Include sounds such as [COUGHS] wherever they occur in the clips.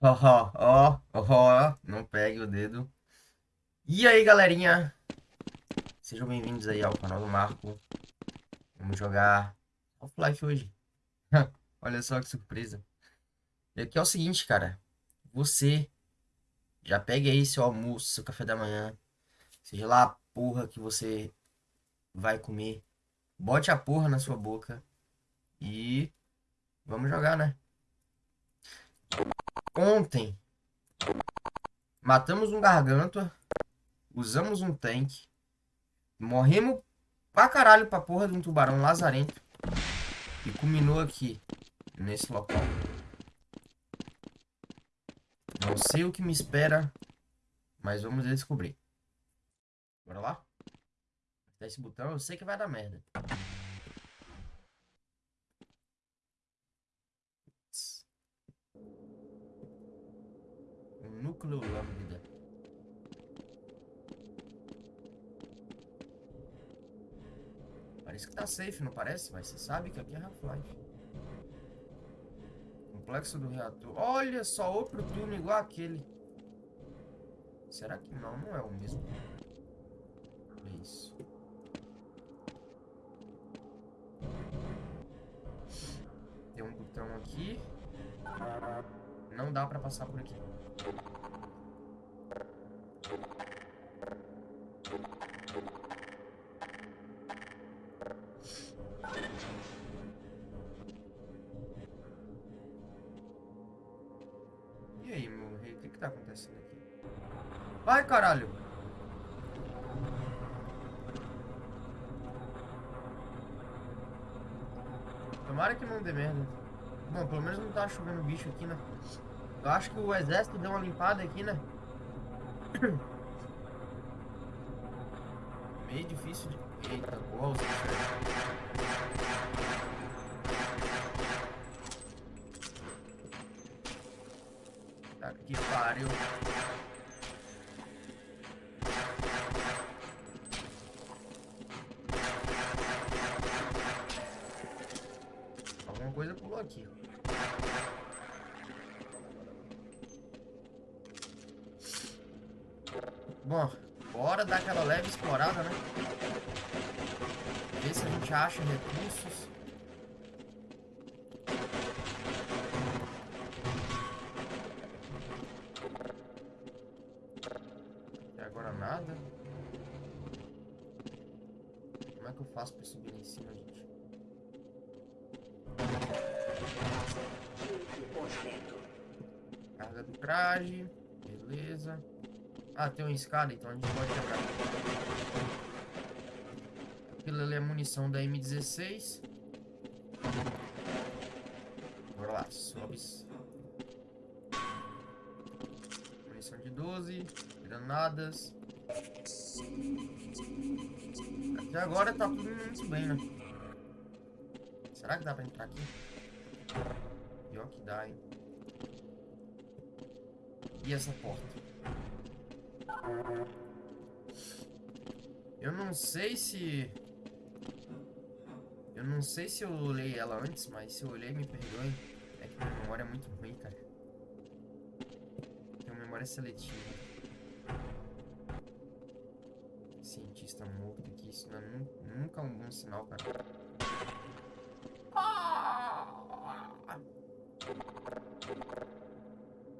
Ó, ó, ó, ó, não pegue o dedo. E aí, galerinha? Sejam bem-vindos aí ao canal do Marco. Vamos jogar Half-Life hoje. [LAUGHS] Olha só que surpresa. E aqui é o seguinte, cara. Você já pegue aí seu almoço, seu café da manhã. Seja lá a porra que você vai comer. Bote a porra na sua boca. E vamos jogar, né? Ontem matamos um gargantua, usamos um tanque, morremos pra caralho pra porra de um tubarão lazarento e culminou aqui, nesse local. Não sei o que me espera, mas vamos descobrir. Bora lá? Apertar esse botão, eu sei que vai dar merda. Núcleo lambda. Parece que tá safe, não parece? Mas você sabe que aqui é Half-Life. Complexo do reator. Olha só, outro turno igual aquele. Será que não? Não é o mesmo. É isso. Tem um botão aqui. Não dá pra passar por aqui. E aí, meu rei, o que que tá acontecendo aqui? Vai, caralho! Tomara que não dê merda. Bom, pelo menos não tá chovendo bicho aqui, né? Eu acho que o exército deu uma limpada aqui, né? [COUGHS] Meio difícil de... Eita, porra, os que pariu. Alguma coisa pulou aqui. Bom, bora dar aquela leve explorada, né? Ver se a gente acha recursos. Até agora nada. Como é que eu faço pra subir em cima, gente? Carga do traje. Beleza. Ah, tem uma escada, então a gente pode quebrar. Aquilo ali é munição da M16. Bora lá, sobe. Munição de 12. Granadas. Até agora tá tudo muito bem, né? Será que dá pra entrar aqui? Pior que dá, hein? E essa porta? Eu não sei se... Eu não sei se eu olhei ela antes, mas se eu olhei, me perdoe. É que minha memória é muito ruim, cara. Tenho memória seletiva. Cientista morto aqui, isso não é nunca um bom sinal, cara.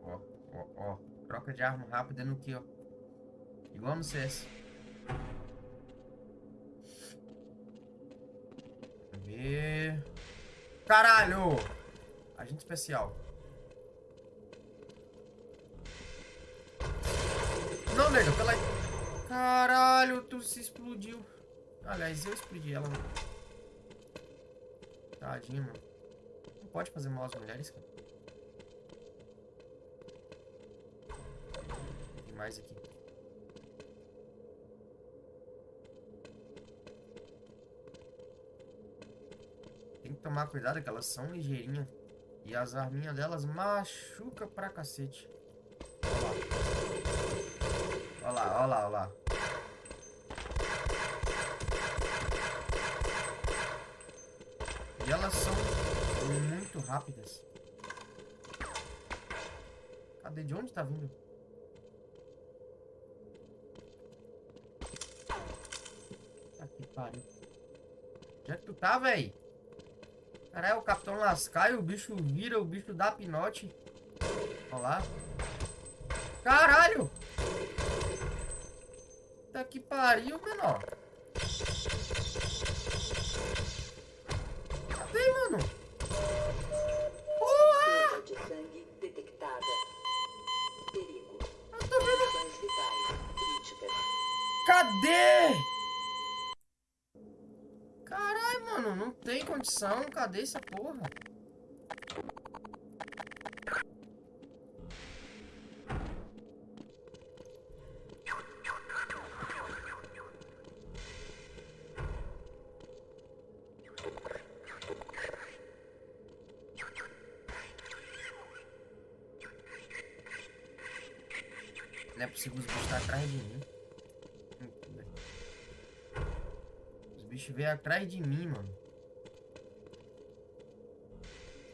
Ó, ó, ó. Troca de arma rápida no que, ó. Igual no CS. ver. Caralho! Agente especial. Não, nega, pela. Caralho, tu se explodiu. Aliás, eu explodi ela, mano. Tadinha, mano. Não pode fazer mal às mulheres, cara. Tem mais aqui. Tem que tomar cuidado que elas são ligeirinhas. E as arminhas delas machuca pra cacete. Olha lá, olha lá, olha lá. E elas são muito rápidas. Cadê? De onde tá vindo? Que pariu. Onde é que tu tá, véi? Caralho, o Capitão Lascar e o bicho vira, o bicho dá pinote. Olha lá. Caralho! Tá que pariu, menor. Cadê, mano? Porra! De sangue detectada. Perigo. Eu tô vendo. Condições vitais críticas. Cadê? Caralho, mano, não tem condição. Cadê essa porra? Os bichos veio atrás de mim, mano.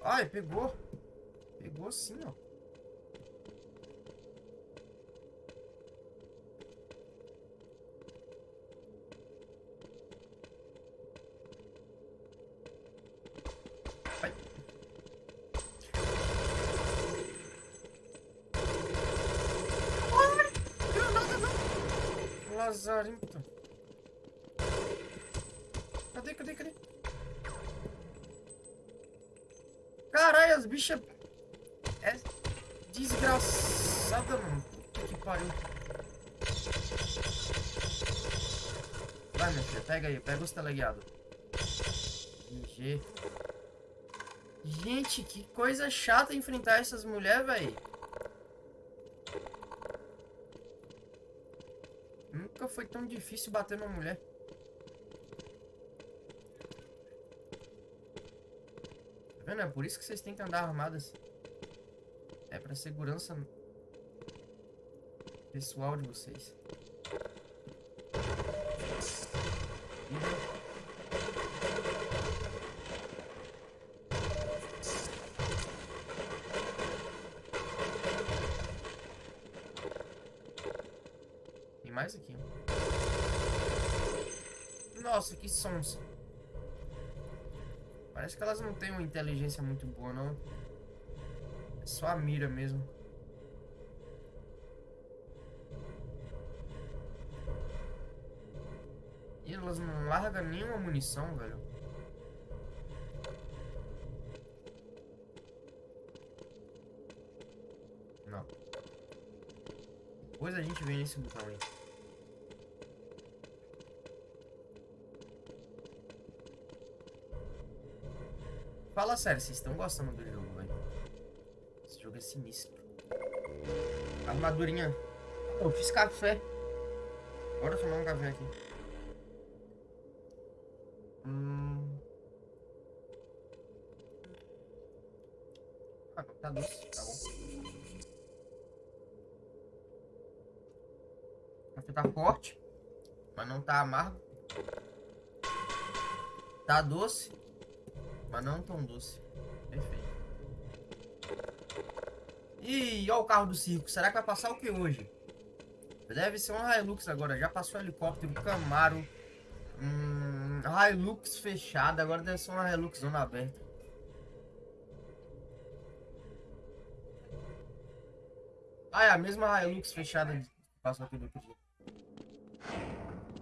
Ai, pegou. Pegou sim, ó. Lazarento. Cadê, cadê? Caralho, as bichas... É desgraçada, mano. Puta que pariu. Vai, minha filha, pega aí, pega os teleguiados. GG. Gente, que coisa chata enfrentar essas mulheres, velho. Nunca foi tão difícil bater numa mulher. Vendo? É por isso que vocês têm que andar armadas. É pra segurança pessoal de vocês. Tem mais aqui. Nossa, que sons. Parece que elas não têm uma inteligência muito boa, não. É só a mira mesmo. E elas não largam nenhuma munição, velho. Não. Depois a gente vem nesse botão aí. Fala sério, vocês estão gostando do jogo, velho? Esse jogo é sinistro. Armadurinha. Eu fiz café. Bora tomar um café aqui. Hum. Ah, tá doce, tá bom. Café tá forte, mas não tá amargo. Tá doce, mas não tão doce. Perfeito. Ih, ó o carro do circo. Será que vai passar o que hoje? Deve ser um Hilux agora. Já passou helicóptero, Camaro. Hum, Hilux fechada. Agora deve ser uma Hilux zona aberta. Ah, é a mesma Hilux fechada que passou aqui do outro dia.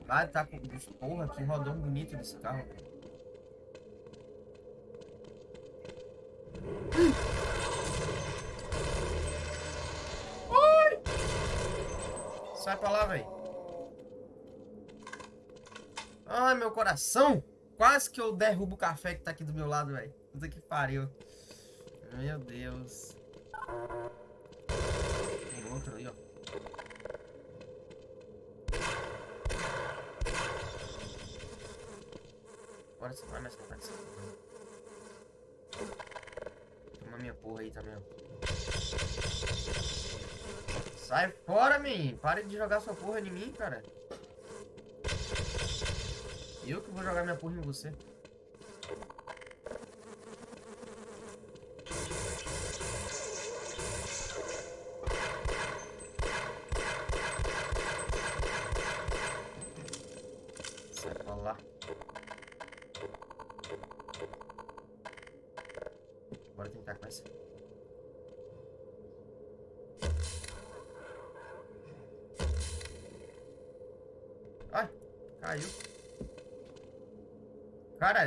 Ah, tá com... Porra, que rodão bonito desse carro. Sai pra lá, velho. Ai, meu coração. Quase que eu derrubo o café que tá aqui do meu lado, velho. Puta que pariu. Meu Deus. Tem outro ali, ó. Agora você vai mais essa porra. Toma minha porra aí também, ó. Sai fora, menino. Pare de jogar sua porra em mim, cara. Eu que vou jogar minha porra em você.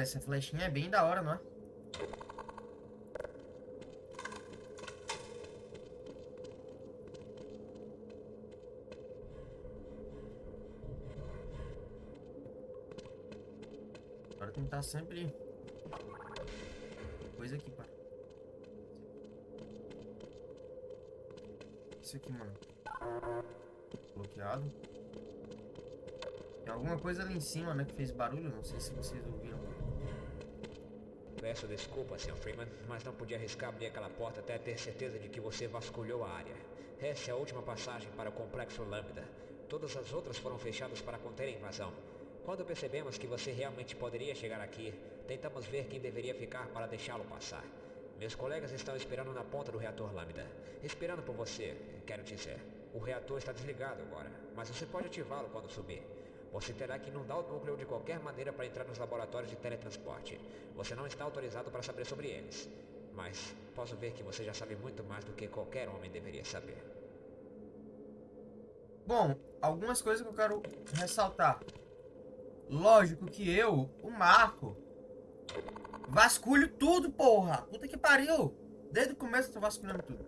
Essa flechinha é bem da hora, não é? Bora tentar sempre coisa aqui, pá. Isso aqui, mano. Bloqueado. Tem alguma coisa ali em cima, né, que fez barulho. Não sei se vocês ouviram. Peço desculpa, Sr. Freeman, mas não podia arriscar abrir aquela porta até ter certeza de que você vasculhou a área. Essa é a última passagem para o Complexo Lambda. Todas as outras foram fechadas para conter a invasão. Quando percebemos que você realmente poderia chegar aqui, tentamos ver quem deveria ficar para deixá-lo passar. Meus colegas estão esperando na ponta do reator Lambda. Esperando por você, quero dizer. O reator está desligado agora, mas você pode ativá-lo quando subir. Você terá que inundar o núcleo de qualquer maneira para entrar nos laboratórios de teletransporte. Você não está autorizado para saber sobre eles. Mas posso ver que você já sabe muito mais do que qualquer homem deveria saber. Bom, algumas coisas que eu quero ressaltar. Lógico que eu, o Marco, vasculho tudo, porra. Puta que pariu. Desde o começo eu tô vasculhando tudo.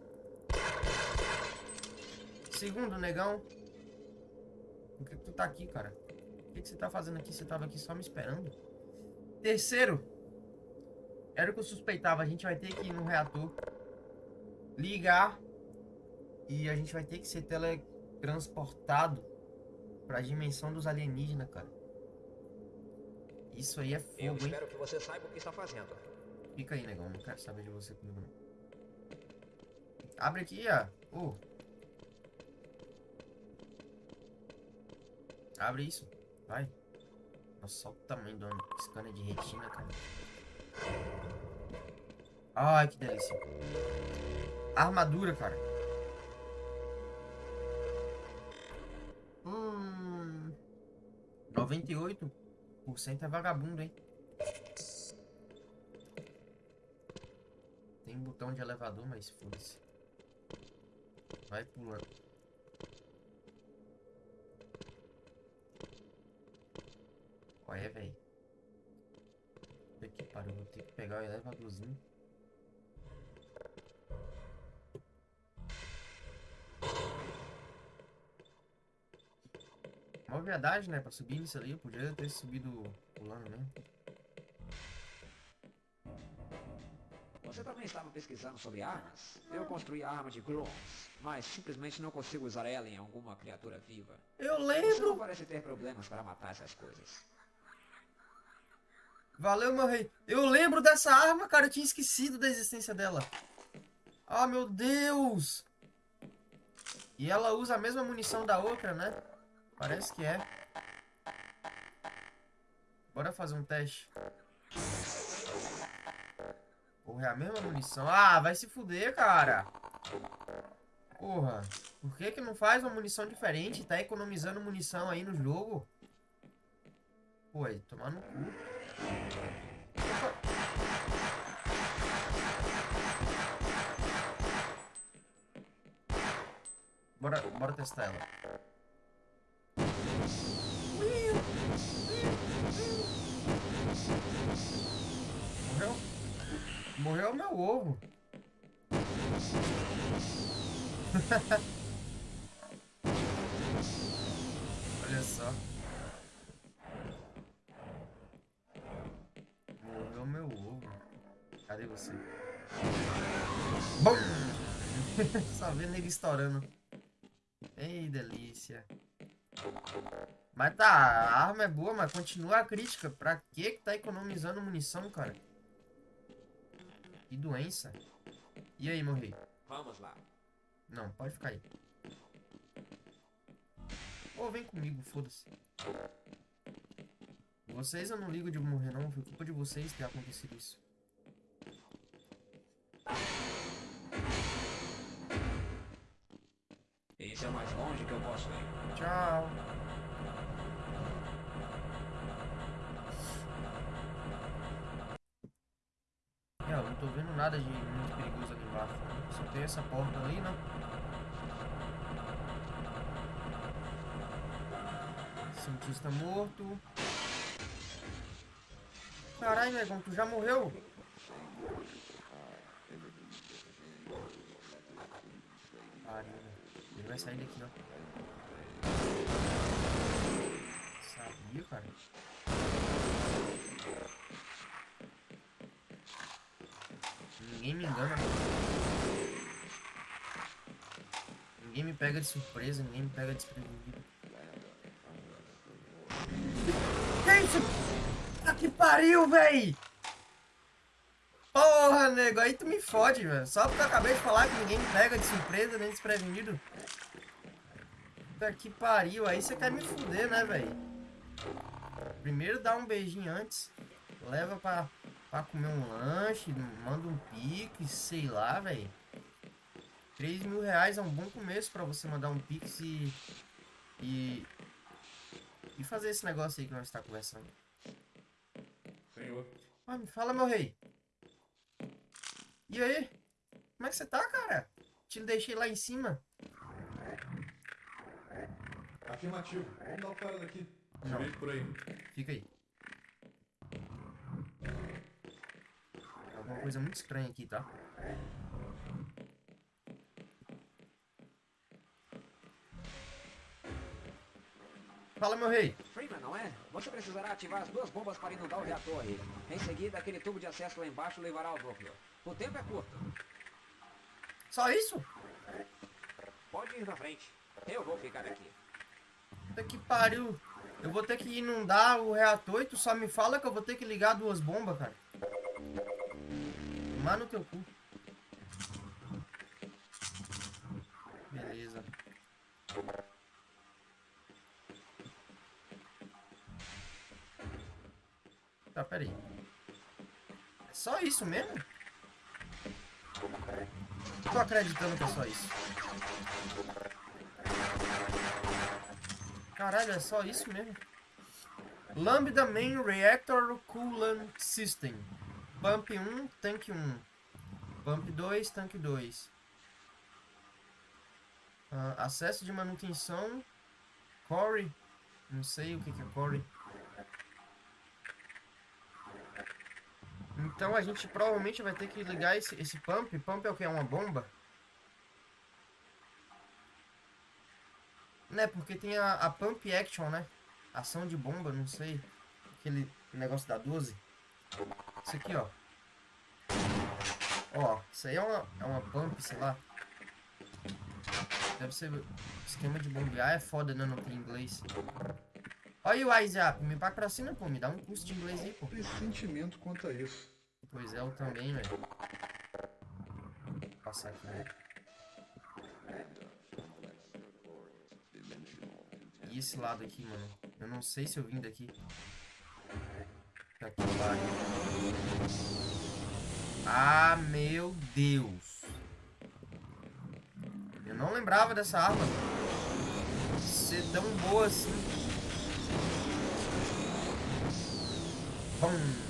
Segundo, negão. Por que, tu tá aqui, cara? O que, que você tá fazendo aqui? Você tava aqui só me esperando? Terceiro. Era o que eu suspeitava. A gente vai ter que ir no reator. Ligar. E a gente vai ter que ser teletransportado pra dimensão dos alienígenas, cara. Isso aí é Eu fogo, hein? espero que você saiba o que está fazendo. Fica aí, negão. Não quero saber de você comigo, não. Abre aqui, ó. Ô. Abre isso. Vai. Nossa, olha o tamanho do scanner de retina, cara. Ai, que delícia. Armadura, cara. Hum. 98% é vagabundo, hein? Tem botão de elevador, mas foda-se. Vai pulando. Olha, velho. Puta que pariu, que pegar o elevadorzinho. Uma verdade, né? Pra subir isso ali, eu podia ter subido pulando mesmo. Você também estava pesquisando sobre armas? Eu construí a arma de Grons, mas simplesmente não consigo usar ela em alguma criatura viva. Eu Você não lembro! parece ter problemas para matar essas coisas. Valeu, meu rei. Eu lembro dessa arma, cara. Eu tinha esquecido da existência dela. Ah, meu Deus! E ela usa a mesma munição da outra, né? Parece que é. Bora fazer um teste. Porra, é a mesma munição. Ah, vai se fuder, cara. Porra. Por que que não faz uma munição diferente? Tá economizando munição aí no jogo? Pô, tomar no cu. Bora, bora testar ela. Morreu? Morreu meu ovo. [LAUGHS] Olha só. Morreu meu ovo. Cadê você? Bom! [LAUGHS] Só vendo ele estourando. Ei, delícia. Mas tá, a arma é boa, mas continua a crítica. Pra que que tá economizando munição, cara? Que doença. E aí, morri? Vamos lá. Não, pode ficar aí. Ou vem comigo, foda-se. Vocês eu não ligo de morrer não, foi culpa de vocês ter acontecido isso. Esse é o mais longe que eu posso ir. Tchau. É, eu não tô vendo nada de muito perigoso ali embaixo. Só tem essa porta ali, né? Cientista morto. Caralho, negão, tu já morreu? Pariu, Ele vai sair daqui, ó. Sabia, cara. Ninguém me engana. Ninguém me pega de surpresa, ninguém me pega desprevenido. Que isso? Ah, que pariu, véi! Porra, nego, aí tu me fode, velho. Só porque eu acabei de falar que ninguém me pega de surpresa nem desprevenido. Puta que pariu, aí você quer me fuder, né, velho? Primeiro dá um beijinho antes, leva pra, pra comer um lanche, manda um pix, sei lá, velho. 3 mil reais é um bom começo pra você mandar um pix e, e, e fazer esse negócio aí que nós está conversando. Senhor. Ah, me fala, meu rei. E aí? Como é que você tá, cara? Te deixei lá em cima. Afirmativo. Vamos dar o cara daqui. Vejo por aí. Fica aí. Alguma coisa muito estranha aqui, tá? Fala, meu rei. Freeman, não é? Você precisará ativar as duas bombas para inundar o reator. Em seguida, aquele tubo de acesso lá embaixo levará ao núcleo. O tempo é curto. Só isso? Pode ir na frente. Eu vou ficar aqui. Puta que pariu. Eu vou ter que inundar o reator e tu só me fala que eu vou ter que ligar duas bombas, cara. Tomar no teu cu. Beleza. Tá, peraí. É só isso mesmo? Tô acreditando que é só isso. Caralho, é só isso mesmo? Lambda Main Reactor Coolant System. Pump 1, tanque 1. Pump 2, tanque 2. Ah, acesso de manutenção. Core. Não sei o que, que é Core. Então a gente provavelmente vai ter que ligar esse, esse pump. Pump é o que? É uma bomba? Né, porque tem a, a Pump Action, né? Ação de bomba, não sei. Aquele negócio da 12. Isso aqui, ó. Ó, isso aí é uma, é uma pump, sei lá. Deve ser esquema de bombear. É foda, né? Não tem inglês. Olha o WhatsApp. Me paga pra cima, pô. Me dá um curso de inglês aí, pô. Pressentimento quanto a isso. Pois é, eu também, velho. Vou passar aqui, né? Esse lado aqui, mano? Eu não sei se eu vim daqui. Aqui Ah, meu Deus. Eu não lembrava dessa arma. Ser tão boa assim. Bum.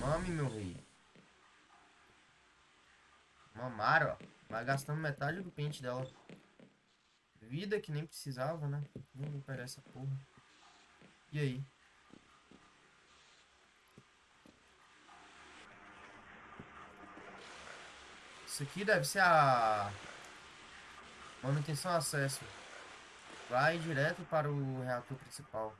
Mame, meu rei. Vai gastando metade do pente dela. Vida que nem precisava, né? Vou pegar essa porra. E aí? Isso aqui deve ser a manutenção acesso. Vai direto para o reator principal.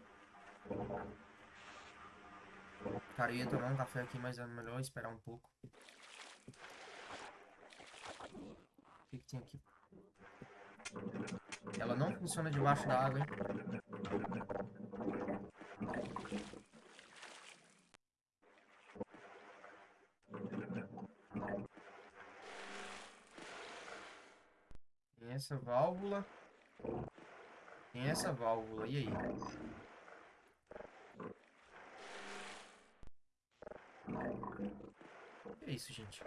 Cara, eu ia tomar um café aqui, mas é melhor esperar um pouco. O que, que tem aqui? Ela não funciona debaixo da água, hein? Tem essa válvula. Tem essa válvula. E aí? Que é isso, gente?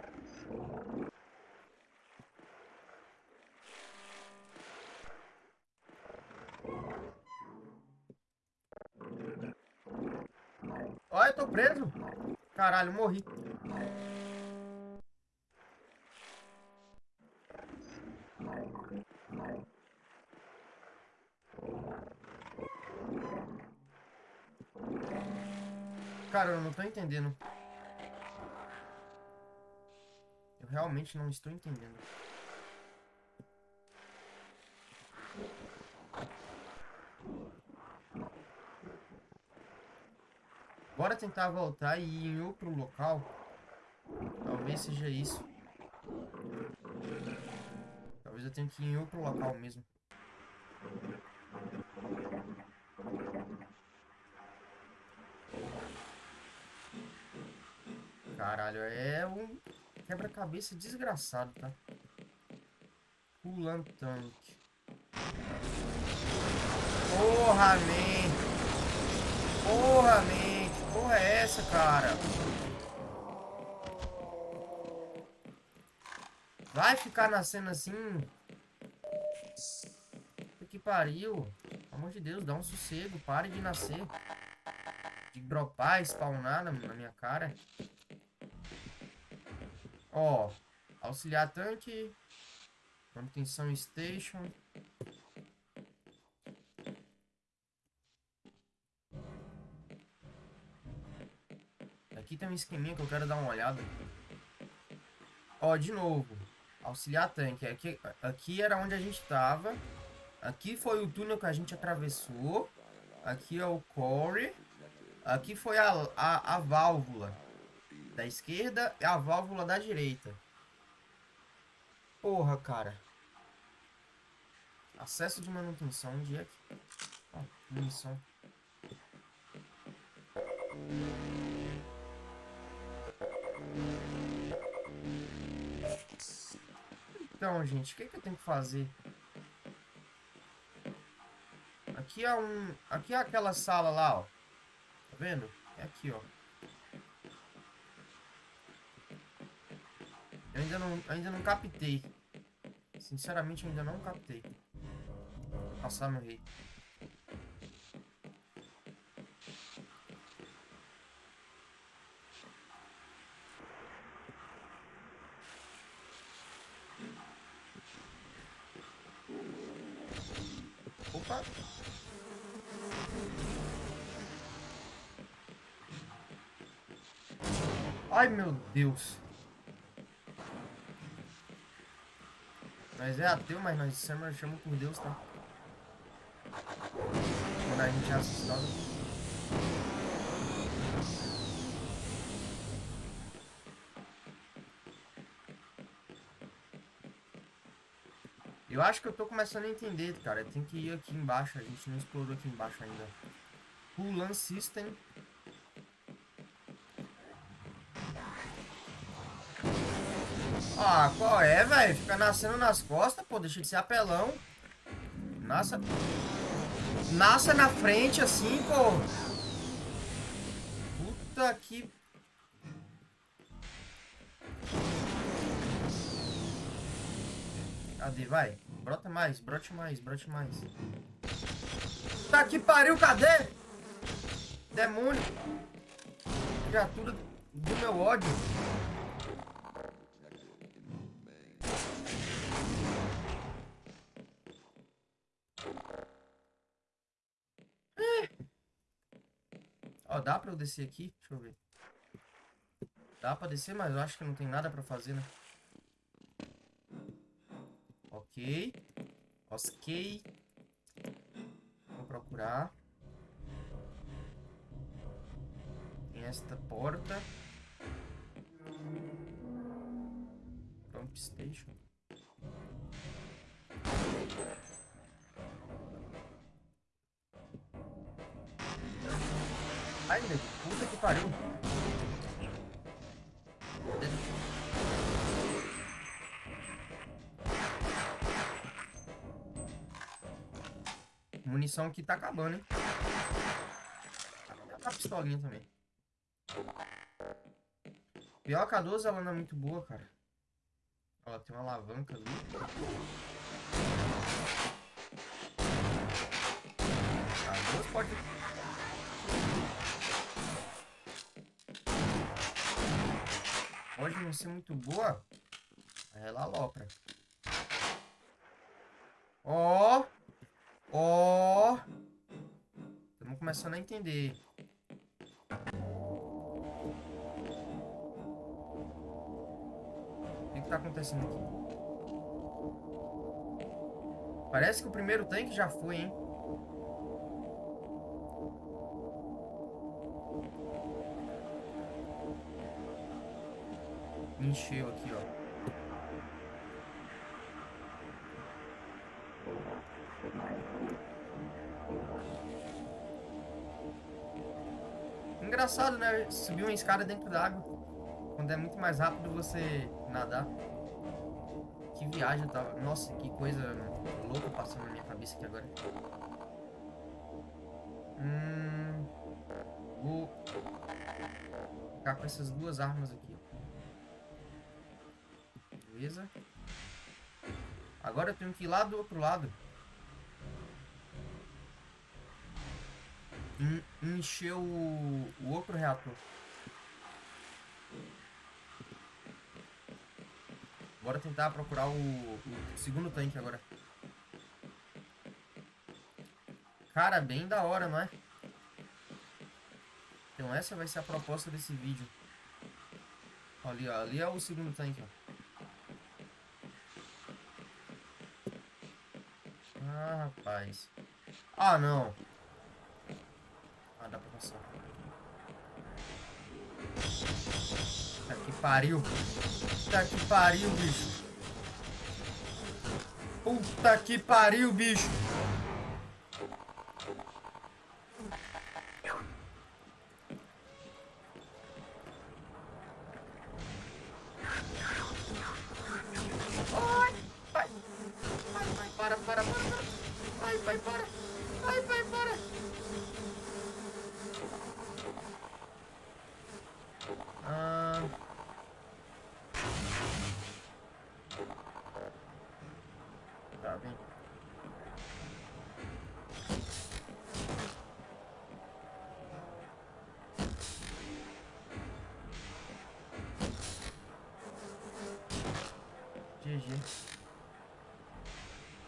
Olha, eu tô preso. Caralho, morri. Cara, eu não tô entendendo. Eu realmente não estou entendendo. Bora tentar voltar e ir em outro local. Talvez seja isso. Talvez eu tenha que ir em outro local mesmo. Caralho, é um quebra-cabeça desgraçado, tá? Pulando tanque. Porra, man! Porra, man! Porra é essa, cara? Vai ficar nascendo assim? Que pariu. Pelo amor de Deus, dá um sossego. Pare de nascer. De dropar, spawnar na, na minha cara. Ó, auxiliar tanque, manutenção station. Aqui tem um esqueminha que eu quero dar uma olhada. Ó, de novo, auxiliar tanque. Aqui, aqui era onde a gente tava. Aqui foi o túnel que a gente atravessou. Aqui é o core. Aqui foi a, a, a válvula da esquerda e a válvula da direita. Porra, cara. Acesso de manutenção. Onde é que... Ah, munição. Então, gente, o que, que eu tenho que fazer? Aqui é um... Aqui é aquela sala lá, ó. Tá vendo? É aqui, ó. Eu ainda não, ainda não captei. Sinceramente, eu ainda não captei. Passar meu rei. Ai, meu Deus. Nós é ateu, mas nós chamamos, chamamos por Deus, tá? Quando a gente é assustado. Eu acho que eu tô começando a entender, cara. Tem que ir aqui embaixo. A gente não explorou aqui embaixo ainda. Pulan System. Qual é, velho? Fica nascendo nas costas, pô. Deixa de ser apelão. Nasça. Nasça na frente assim, pô. Puta que. Cadê? Vai. Brota mais, brote mais, brote mais. Tá que pariu, cadê? Demônio. Criatura do meu ódio. Dá pra eu descer aqui? Deixa eu ver. Dá pra descer, mas eu acho que não tem nada pra fazer, né? Ok. Ok. Vou procurar. Tem esta porta. Pump Station. Ai, meu, puta que pariu. Munição aqui tá acabando, hein? A pistolinha também. Pior que a 12 ela não é muito boa, cara. Ó, tem uma alavanca ali. A 12 pode não ser muito boa, ela alopra. Ó! Ó! Estamos começando a entender. O que, que tá acontecendo aqui? Parece que o primeiro tanque já foi, hein? Encheu aqui, ó. Engraçado, né? Subir uma escada dentro d'água. Quando é muito mais rápido você nadar. Que viagem, tá? Nossa, que coisa louca passando na minha cabeça aqui agora. Hum. Vou ficar com essas duas armas aqui. Beleza. Agora eu tenho que ir lá do outro lado. En- Encher o, o outro reator. Bora tentar procurar o, o segundo tanque agora. Cara, bem da hora, não é? Então essa vai ser a proposta desse vídeo. Ali, ó. Ali é o segundo tanque, ó. Ah, rapaz. Ah, não. Ah, dá pra passar. Puta que pariu. Puta que pariu, bicho. Puta que pariu, bicho.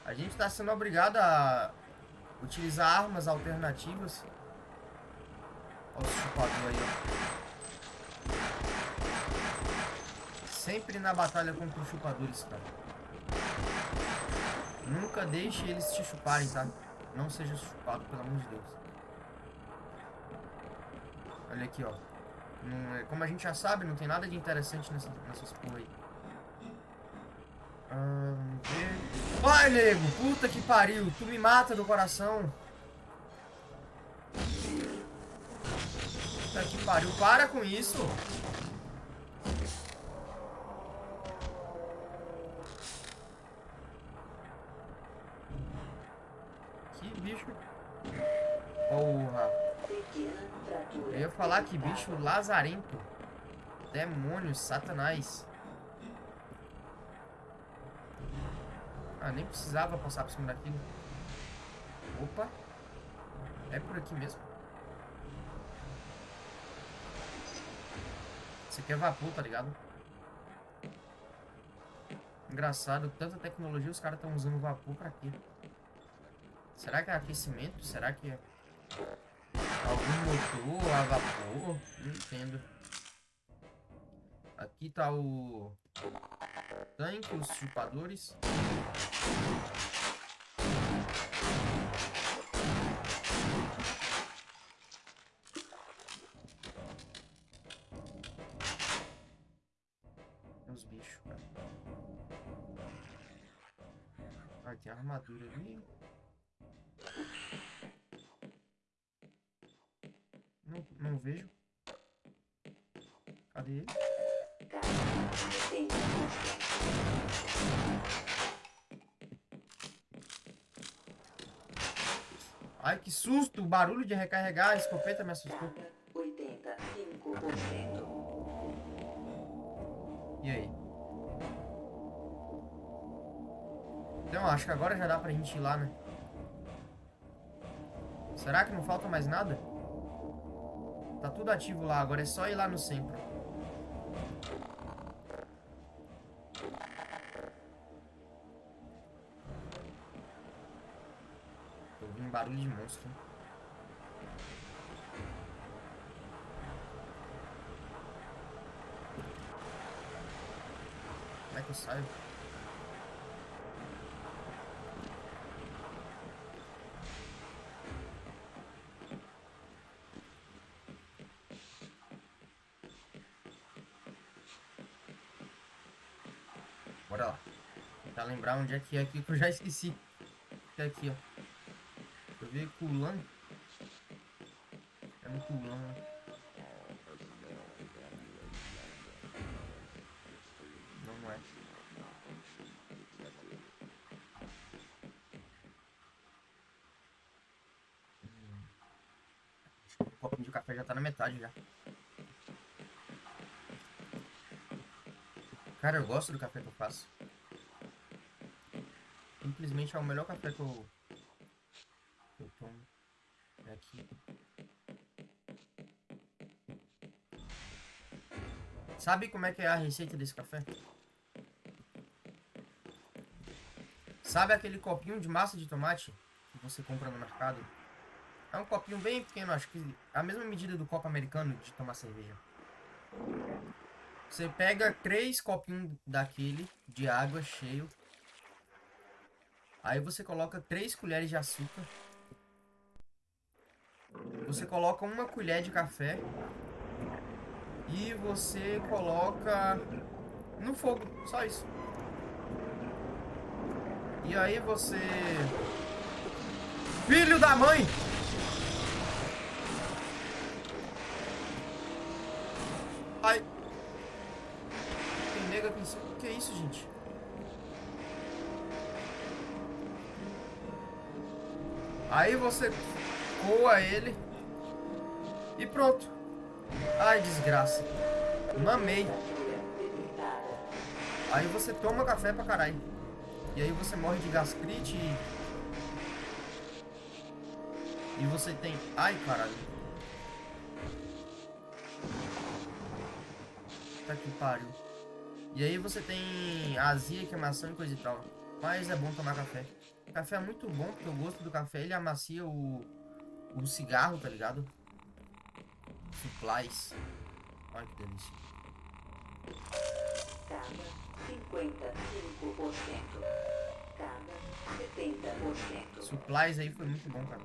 A gente está sendo obrigado a utilizar armas alternativas. Olha o chupador aí, ó. Sempre na batalha contra os chupadores, cara. Nunca deixe eles te chuparem, tá? Não seja chupado, pelo amor de Deus. Olha aqui, ó. É- como a gente já sabe, não tem nada de interessante nessa, nessas porra aí. Ah, vamos ver. Vai, nego! Puta que pariu! Tu me mata do coração! Puta que pariu! Para com isso! Que bicho! Porra! Eu ia falar que bicho lazarento. Demônios, satanás. Ah, nem precisava passar por cima daquilo. Opa. É por aqui mesmo. Isso aqui é vapor, tá ligado? Engraçado, tanta tecnologia os caras estão usando vapor pra quê? Será que é aquecimento? Será que é algum motor a vapor? Não entendo. Aqui tá o tanque, os chupadores. Susto! O barulho de recarregar a escopeta me assustou. 85%. E aí? Então, acho que agora já dá pra gente ir lá, né? Será que não falta mais nada? Tá tudo ativo lá, agora é só ir lá no centro. Como é que eu saio? Bora lá. Tentar lembrar onde é que é aqui que eu já esqueci. É aqui, ó. Vi Kulan. É no Kulan. né? Não, não é. Hum. Acho que O copinho de café já tá na metade já. Cara, eu gosto do café que eu faço. Simplesmente é o melhor café que eu, Sabe como é que é a receita desse café? Sabe aquele copinho de massa de tomate que você compra no mercado? É um copinho bem pequeno, acho que a mesma medida do copo americano de tomar cerveja. Você pega três copinhos daquele de água cheio. Aí você coloca três colheres de açúcar. Você coloca uma colher de café. E você coloca no fogo, só isso. E aí você... Filho da mãe! Ai. Tem nega aqui em cima. Que é isso, gente? Aí você coa ele. E pronto. Ai, desgraça. Mamei. Aí você toma café pra caralho. E aí você morre de gastrite e... E você tem... Ai, caralho. Tá que pariu. E aí você tem azia, queimação e coisa e tal. Mas é bom tomar café. Café é muito bom, porque o gosto do café ele amacia o, o cigarro, tá ligado? Supplies. Olha que delícia. Cada 55%. Cada 70%. Supplies aí foi muito bom, cara.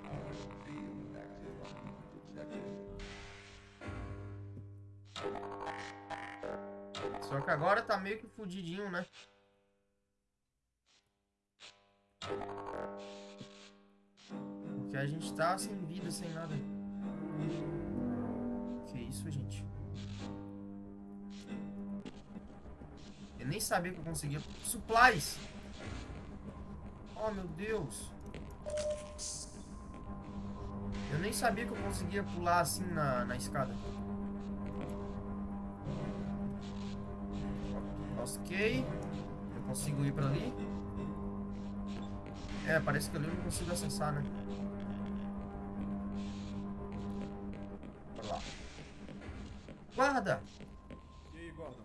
Só que agora tá meio que fudidinho, né? Porque a gente tá sem vida, sem nada. Isso, gente? Eu nem sabia que eu conseguia. Supplies! Oh, meu Deus! Eu nem sabia que eu conseguia pular assim na, na escada. Ok. Eu consigo ir pra ali. É, parece que ali eu não consigo acessar, né? Guarda! E aí, Gordon?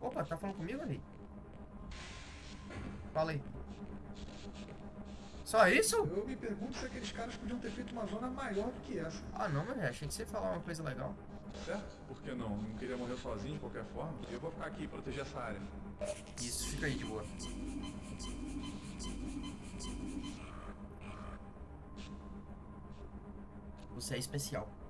Opa, tá falando comigo ali? Fala aí. Só isso? Eu me pergunto se aqueles caras podiam ter feito uma zona maior do que essa. Ah não, mas achei que você ia falar uma coisa legal. Certo? Por que não? Não queria morrer sozinho de qualquer forma. Eu vou ficar aqui e proteger essa área. Isso, fica aí de boa. Você é especial.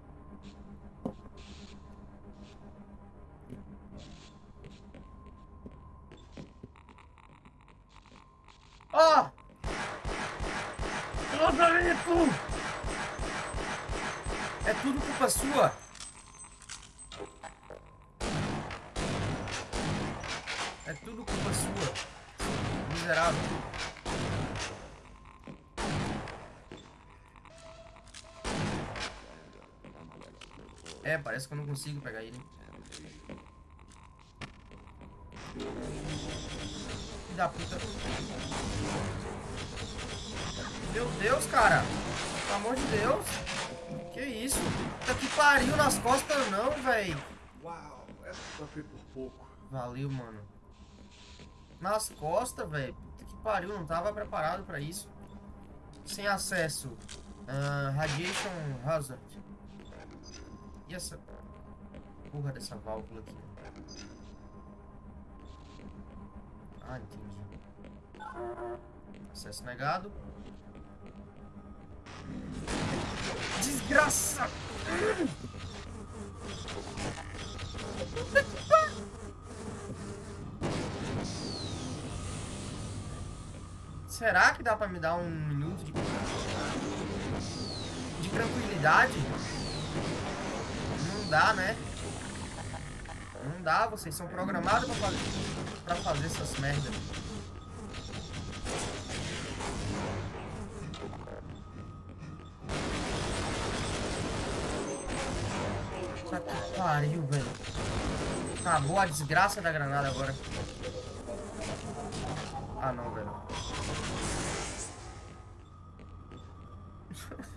Ó! Lagarito! É tudo culpa sua! É tudo culpa sua. Miserável. É, parece que eu não consigo pegar ele. Que da puta. Meu Deus, cara. Pelo amor de Deus. Que isso? Puta que pariu nas costas não, velho. Uau, essa só foi por pouco. Valeu, mano. Nas costas, velho. Puta que pariu, não tava preparado pra isso. Sem acesso. Ah, radiation Hazard. E essa porra dessa válvula aqui? Ah, entendi. Acesso negado. Desgraça! Será que dá pra me dar um minuto de, de tranquilidade? Não dá, né? Não dá, vocês são programados pra fazer, pra fazer essas merdas. Puta que pariu, velho. Acabou a desgraça da granada agora. Ah, não, velho. [LAUGHS]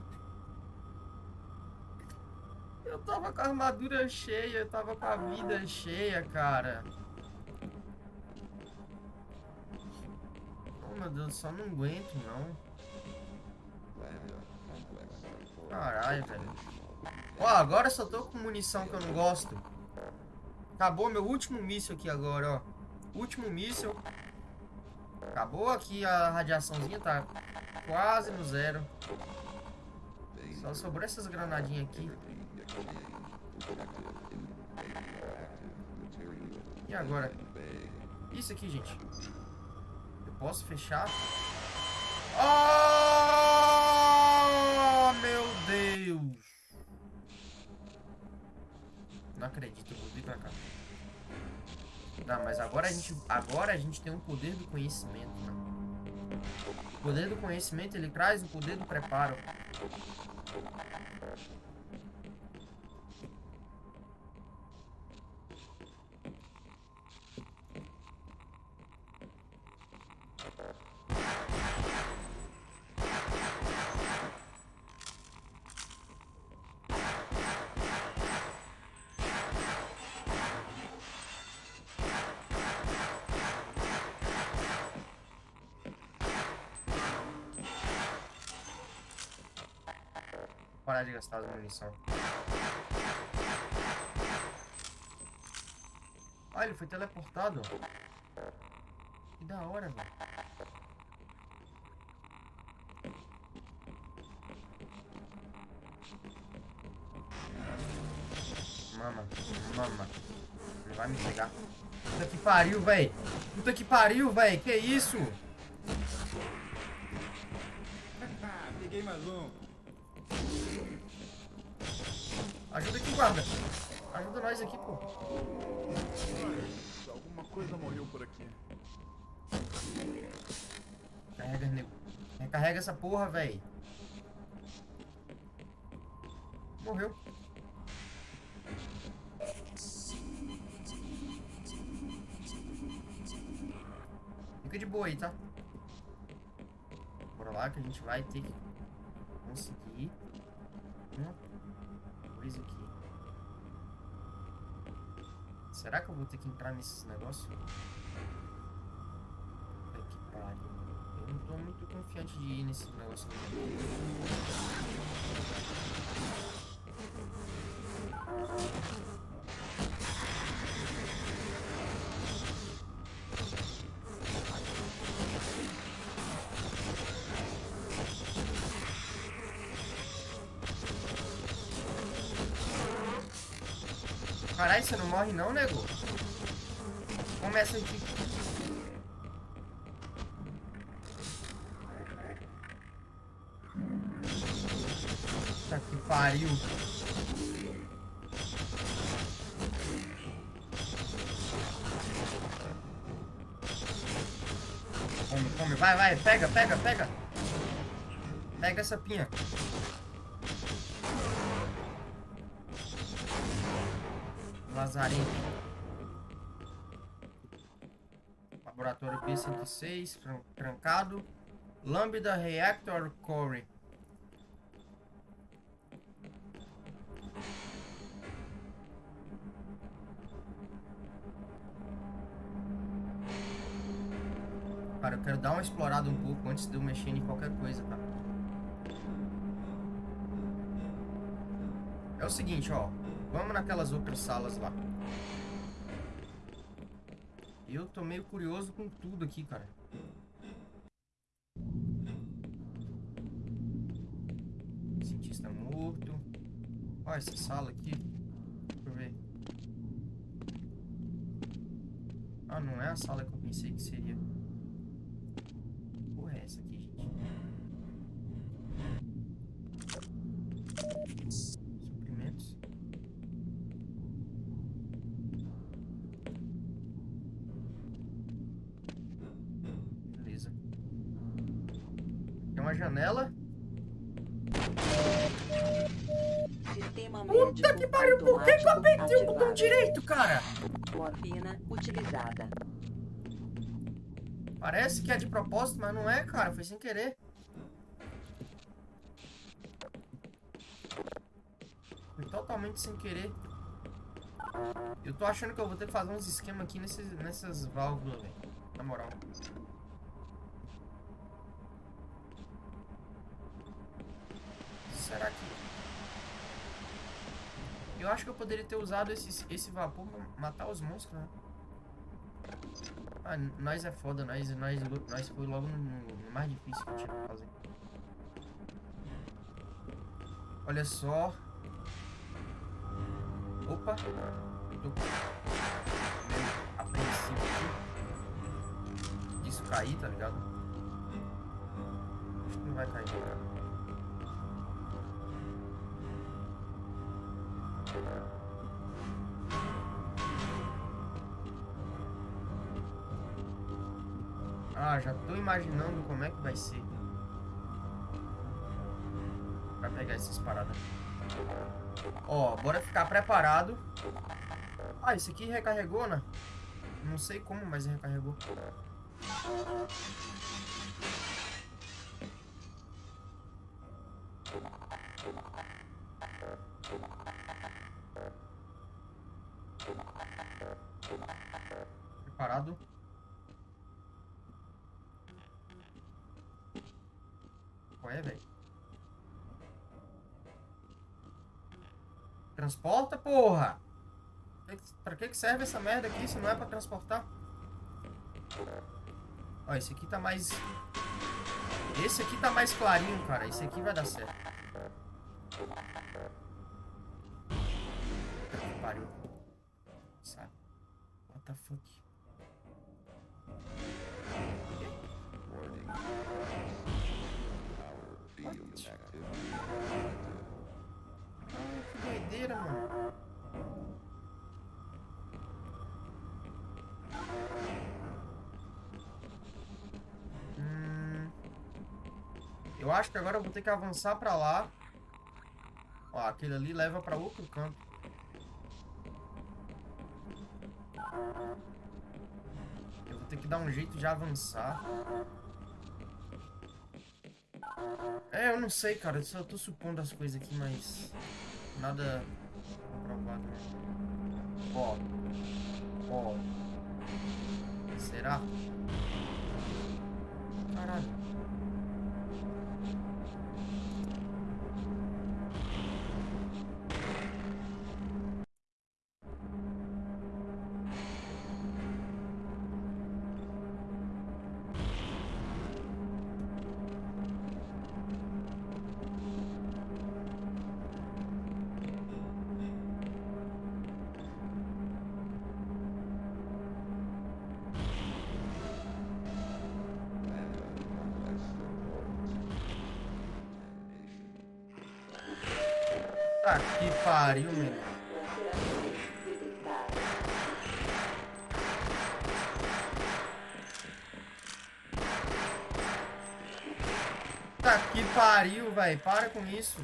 Eu tava com a armadura cheia, eu tava com a vida cheia, cara. Deus, só não aguento, não. Caralho, velho. Ó, agora só tô com munição que eu não gosto. Acabou meu último míssil aqui agora, ó. Último míssil. Acabou aqui a radiaçãozinha, tá quase no zero. Só sobrou essas granadinhas aqui. E agora? Isso aqui, gente. Posso fechar? Oh, meu Deus! Não acredito, eu vir pra cá. Não, mas agora a gente, agora a gente tem um poder do conhecimento, né? O poder do conhecimento, ele traz o poder do preparo. De gastar as munição. Ah, ele foi teleportado. Que da hora, velho. Mama, mama. Não vai me pegar. Puta que pariu, velho. Puta que pariu, velho. Que isso? Pô. Alguma coisa morreu por aqui. Carrega, nego. Recarrega essa porra, velho. Morreu. Fica de boa aí, tá? Bora lá que a gente vai ter que conseguir uma coisa aqui. Será que eu vou ter que entrar nesses negócios? Que pariu. Eu não tô muito confiante de ir nesse negócio aqui. Não morre não, nego? Começa aqui. Puta que pariu. Come, come, vai, vai, pega, pega, pega. Pega essa pinha. Lazarento. Laboratório P106, tran- trancado. Lambda Reactor Core. Cara, eu quero dar uma explorada um pouco antes de eu mexer em qualquer coisa, tá? É o seguinte, ó. Vamos naquelas outras salas lá. Eu tô meio curioso com tudo aqui, cara. Cientista morto. Ó, essa sala aqui. Deixa eu ver. Ah, não é a sala que eu pensei que seria. Parece que é de propósito, mas não é, cara. Foi sem querer. Foi totalmente sem querer. Eu tô achando que eu vou ter que fazer uns esquemas aqui nesses, nessas válvulas, velho. Na moral. Será que... Eu acho que eu poderia ter usado esse, esse vapor pra matar os monstros, né? Ah, nós é foda, nós, nós, nós foi logo no, no mais difícil que tinha pra fazer. Olha só. Opa. Tô apreensivo aqui. Disso cair, tá ligado? Acho que não vai cair. Ah, imaginando como é que vai ser. Pra pegar essas paradas. Ó, bora ficar preparado. Ah, esse aqui recarregou, né? Não sei como, mas recarregou. Que serve essa merda aqui se não é pra transportar? Ó, esse aqui tá mais... Esse aqui tá mais clarinho, cara. Esse aqui vai dar certo. Pariu. Sabe? What the fuck? Acho que agora eu vou ter que avançar pra lá. Ó, aquele ali leva pra outro canto. Eu vou ter que dar um jeito de avançar. É, eu não sei, cara. Eu só tô supondo as coisas aqui, mas... Nada comprovado. Ó. Ó. Será? Caralho. Tá que pariu, meu. Tá que pariu, velho. Para com isso.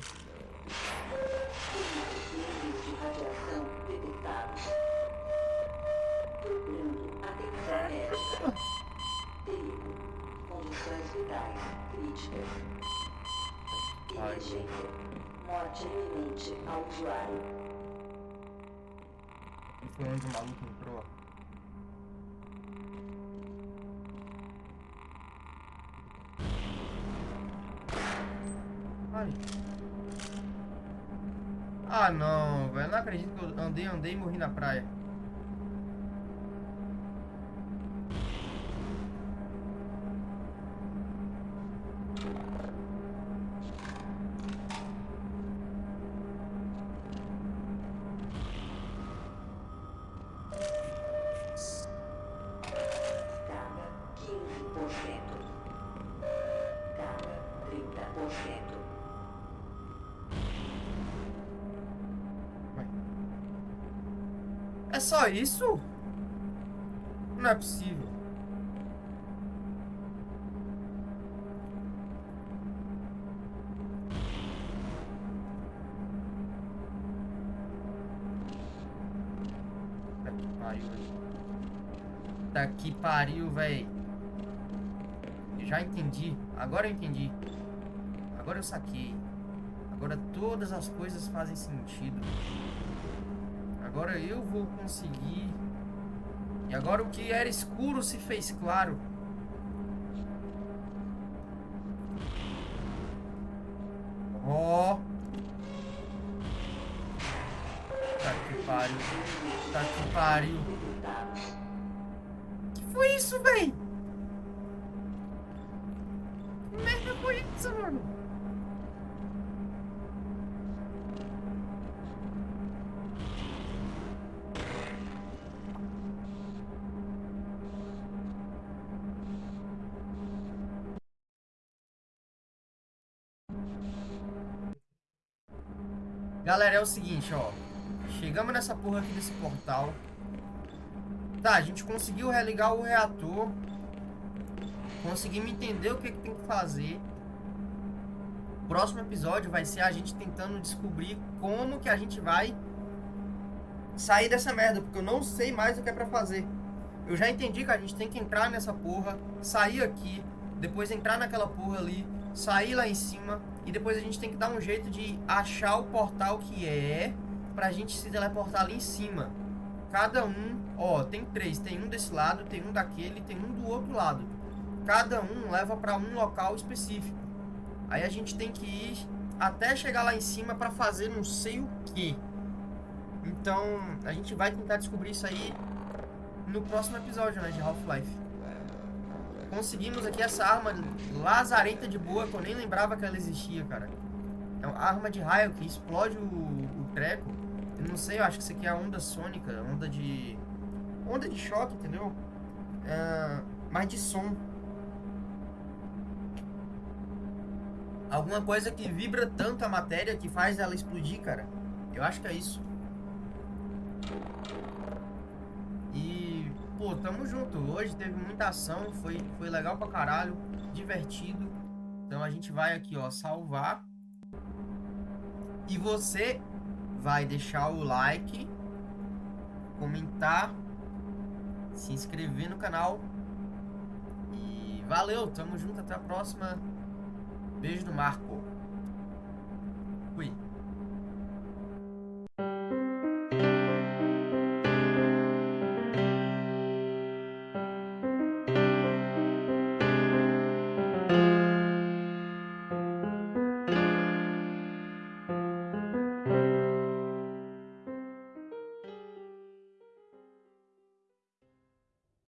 Perigo. Condições vitais críticas. Emergência. Morte iminente ao usuário. E foi onde o maluco entrou. Ai. Ah, não, velho. Não acredito que eu andei, andei e morri na praia. Isso? Não é possível. Tá que pariu, velho. Já entendi. Agora eu entendi. Agora eu saquei. Agora todas as coisas fazem sentido. Agora eu vou conseguir. E agora o que era escuro se fez claro. Ó. Tá que pariu. Tá que pariu. É o seguinte, ó. Chegamos nessa porra aqui desse portal. Tá, a gente conseguiu religar o reator. Conseguimos entender o que, que tem que fazer. O próximo episódio vai ser a gente tentando descobrir como que a gente vai sair dessa merda. Porque eu não sei mais o que é pra fazer. Eu já entendi que a gente tem que entrar nessa porra, sair aqui, depois entrar naquela porra ali, sair lá em cima e depois a gente tem que dar um jeito de achar o portal que é pra gente se teleportar ali em cima. Cada um, ó, tem três, tem um desse lado, tem um daquele, tem um do outro lado. Cada um leva pra um local específico. Aí a gente tem que ir até chegar lá em cima pra fazer não sei o que. Então, a gente vai tentar descobrir isso aí no próximo episódio, né, de Half-Life. Conseguimos aqui essa arma lazarenta de boa, que eu nem lembrava que ela existia, cara. É uma arma de raio que explode o, o treco. Eu não sei, eu acho que isso aqui é onda sônica, onda de... Onda de choque, entendeu? É, mas de som. Alguma coisa que vibra tanto a matéria que faz ela explodir, cara. Eu acho que é isso. E, pô, tamo junto. Hoje teve muita ação, foi, foi legal pra caralho, divertido. Então a gente vai aqui, ó, salvar. E você vai deixar o like, comentar, se inscrever no canal. E valeu, tamo junto, até a próxima. Beijo do Marco.